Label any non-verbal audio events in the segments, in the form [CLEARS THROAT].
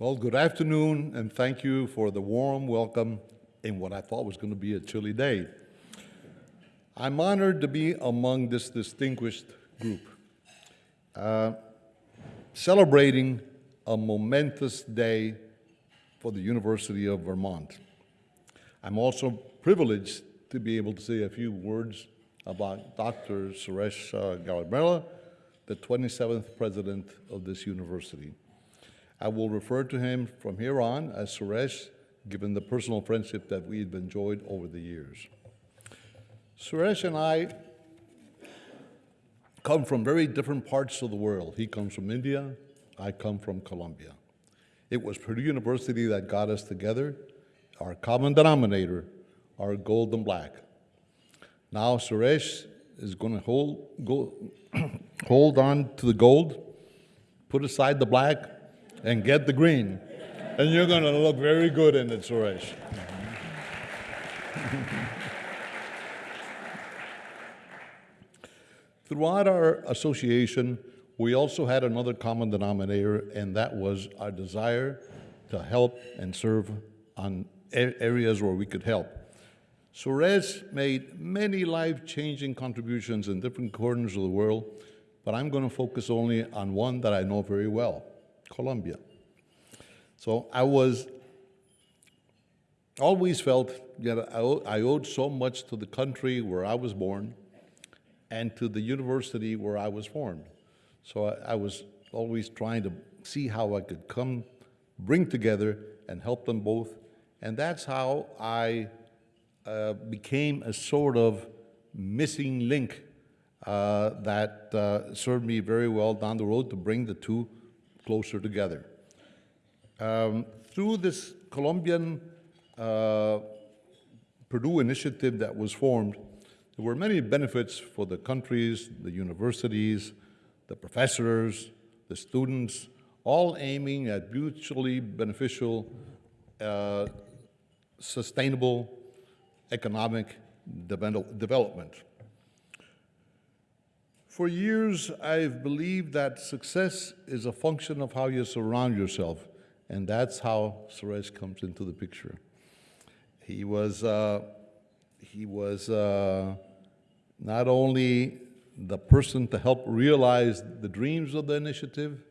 Well, good afternoon, and thank you for the warm welcome in what I thought was going to be a chilly day. I'm honored to be among this distinguished group, uh, celebrating a momentous day for the University of Vermont. I'm also privileged to be able to say a few words about Dr. Suresh uh, Garimella, the 27th president of this university. I will refer to him from here on as Suresh, given the personal friendship that we've enjoyed over the years. Suresh and I come from very different parts of the world. He comes from India, I come from Colombia. It was Purdue University that got us together, our common denominator, our gold and black. Now Suresh is going to hold, go, [CLEARS THROAT] hold on to the gold, put aside the black, and get the green. And you're going to look very good in it, Suresh. [LAUGHS] Throughout our association, we also had another common denominator, and that was our desire to help and serve on areas where we could help. Suresh made many life-changing contributions in different corners of the world, but I'm going to focus only on one that I know very well, Colombia. So I was always felt that I owed so much to the country where I was born and to the university where I was formed. So I, I was always trying to see how I could come, bring together, and help them both. And that's how I uh, became a sort of missing link uh, that uh, served me very well down the road to bring the two closer together. Um, through this Colombian uh, Purdue initiative that was formed, there were many benefits for the countries, the universities, the professors, the students, all aiming at mutually beneficial, uh, sustainable economic development. For years, I've believed that success is a function of how you surround yourself, and that's how Suresh comes into the picture. He was, uh, he was uh, not only the person to help realize the dreams of the initiative,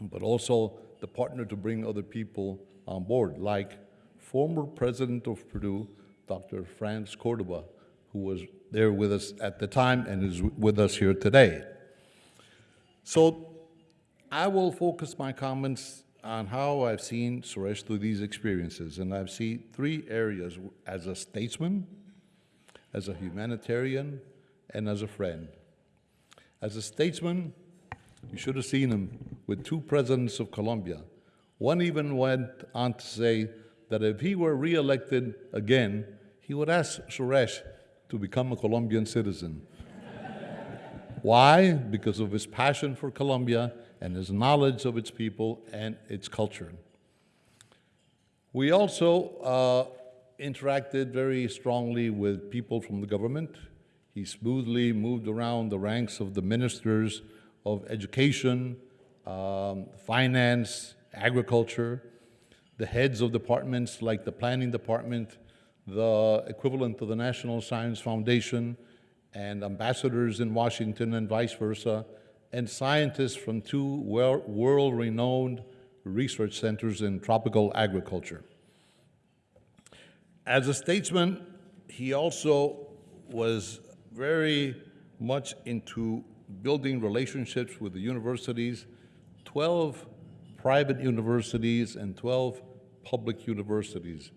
but also the partner to bring other people on board, like former president of Purdue, Dr. France Cordova, who was there with us at the time and is with us here today. So I will focus my comments on how I've seen Suresh through these experiences, and I've seen three areas as a statesman, as a humanitarian, and as a friend. As a statesman, you should have seen him with two presidents of Colombia. One even went on to say that if he were reelected again, he would ask Suresh to become a Colombian citizen. Why? Because of his passion for Colombia and his knowledge of its people and its culture. We also uh, interacted very strongly with people from the government. He smoothly moved around the ranks of the ministers of education, um, finance, agriculture, the heads of departments like the planning department, the equivalent of the National Science Foundation, and ambassadors in Washington and vice versa, and scientists from two world-renowned research centers in tropical agriculture. As a statesman, he also was very much into building relationships with the universities, 12 private universities and 12 public universities,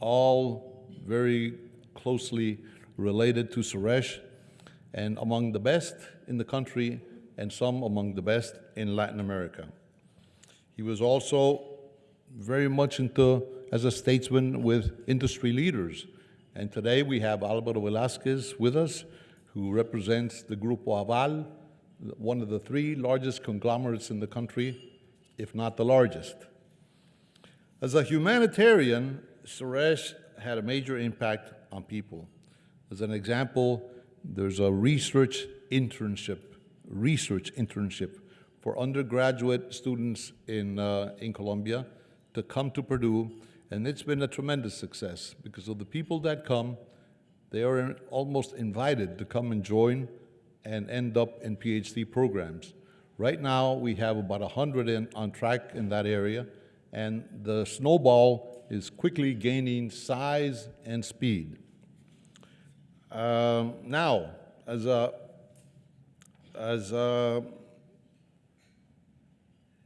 all very closely related to Suresh and among the best in the country and some among the best in Latin America. He was also very much into, as a statesman, with industry leaders. And today we have Alvaro Velasquez with us, who represents the Grupo Aval, one of the three largest conglomerates in the country, if not the largest. As a humanitarian, Suresh had a major impact on people. As an example, there's a research internship, research internship for undergraduate students in, uh, in Colombia to come to Purdue, and it's been a tremendous success because of the people that come, they are almost invited to come and join and end up in PhD programs. Right now, we have about 100 in, on track in that area, and the snowball is quickly gaining size and speed. Um, now, as a, as a,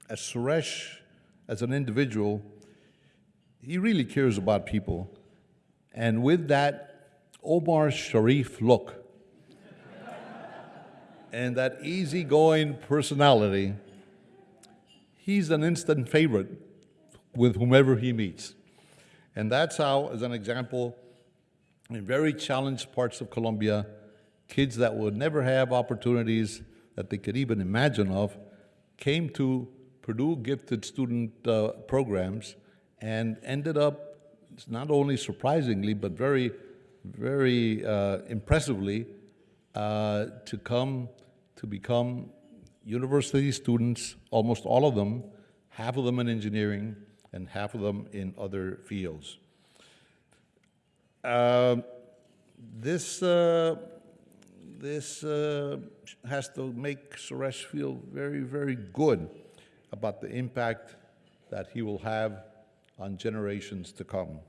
as Suresh, as an individual, he really cares about people. And with that Omar Sharif look [LAUGHS] and that easygoing personality, he's an instant favorite with whomever he meets. And that's how, as an example, in very challenged parts of Colombia, kids that would never have opportunities that they could even imagine of came to Purdue gifted student uh, programs and ended up, not only surprisingly, but very, very uh, impressively, uh, to come to become university students, almost all of them, half of them in engineering and half of them in other fields. Uh, this uh, this uh, has to make Suresh feel very, very good about the impact that he will have on generations to come.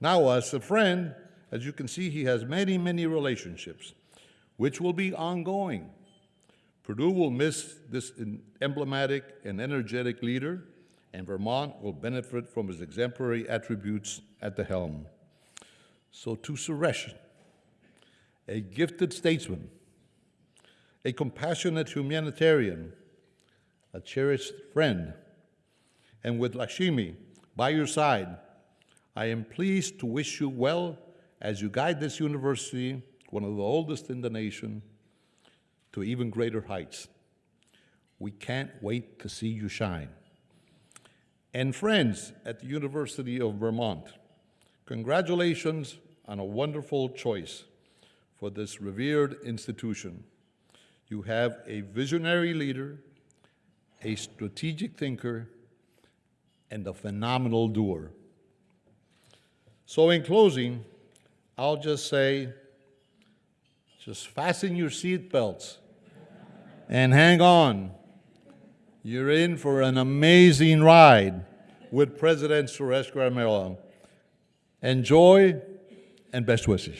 Now, as a friend, as you can see, he has many, many relationships, which will be ongoing. Purdue will miss this emblematic and energetic leader, and Vermont will benefit from his exemplary attributes at the helm. So to Suresh, a gifted statesman, a compassionate humanitarian, a cherished friend, and with Lakshmi by your side, I am pleased to wish you well as you guide this university, one of the oldest in the nation, to even greater heights. We can't wait to see you shine. And friends at the University of Vermont, congratulations on a wonderful choice for this revered institution. You have a visionary leader, a strategic thinker, and a phenomenal doer. So in closing, I'll just say, just fasten your seatbelts and hang on. You're in for an amazing ride with President Suresh Garimella. Enjoy and best wishes.